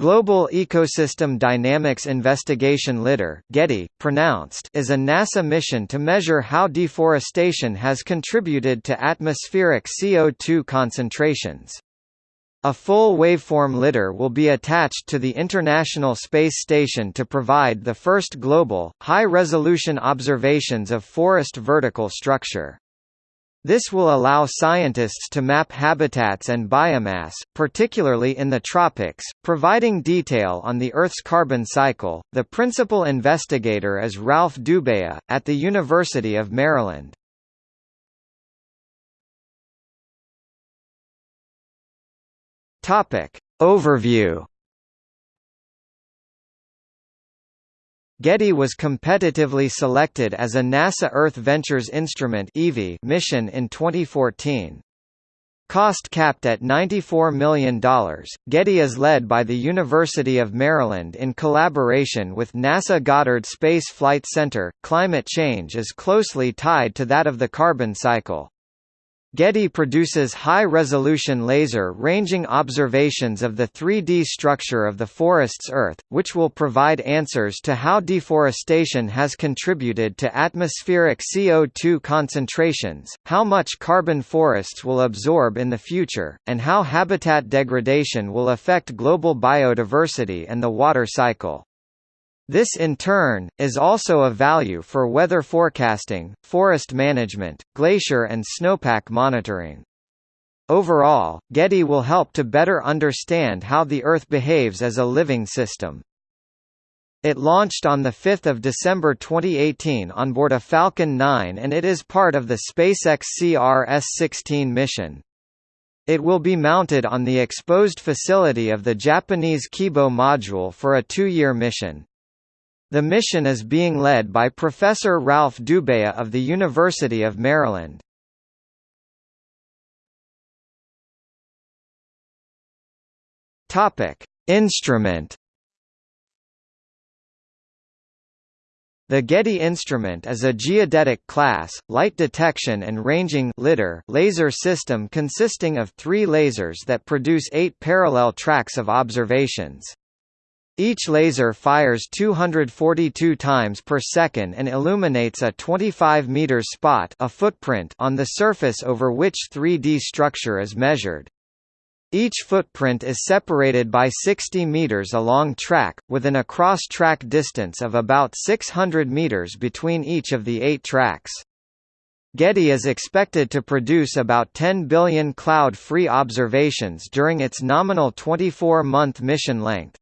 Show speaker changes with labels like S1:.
S1: Global Ecosystem Dynamics Investigation LIDAR GEDI, pronounced, is a NASA mission to measure how deforestation has contributed to atmospheric CO2 concentrations. A full waveform LIDAR will be attached to the International Space Station to provide the first global, high-resolution observations of forest vertical structure. This will allow scientists to map habitats and biomass, particularly in the tropics, providing detail on the Earth's carbon cycle. The principal investigator is Ralph Dubayah, at the University of Maryland. Topic. Overview GEDI was competitively selected as a NASA Earth Ventures Instrument mission in 2014. Cost capped at $94 million, GEDI is led by the University of Maryland in collaboration with NASA Goddard Space Flight Center. Climate change is closely tied to that of the carbon cycle. GEDI produces high-resolution laser-ranging observations of the 3D structure of the forest's Earth, which will provide answers to how deforestation has contributed to atmospheric CO2 concentrations, how much carbon forests will absorb in the future, and how habitat degradation will affect global biodiversity and the water cycle. This in turn, is also a value for weather forecasting, forest management, glacier and snowpack monitoring. Overall, GEDI will help to better understand how the Earth behaves as a living system. It launched on 5 December 2018 on board a Falcon 9 and it is part of the SpaceX CRS-16 mission. It will be mounted on the exposed facility of the Japanese Kibo module for a two-year mission. The mission is being led by Professor Ralph Dubayah of the University of Maryland. Topic: Instrument The GEDI instrument is a geodetic class, light detection and ranging laser system consisting of three lasers that produce eight parallel tracks of observations. Each laser fires 242 times per second and illuminates a 25-meter spot a footprint on the surface over which 3D structure is measured. Each footprint is separated by 60 meters along track, with an across-track distance of about 600 meters between each of the eight tracks. GEDI is expected to produce about 10 billion cloud-free observations during its nominal 24-month mission length.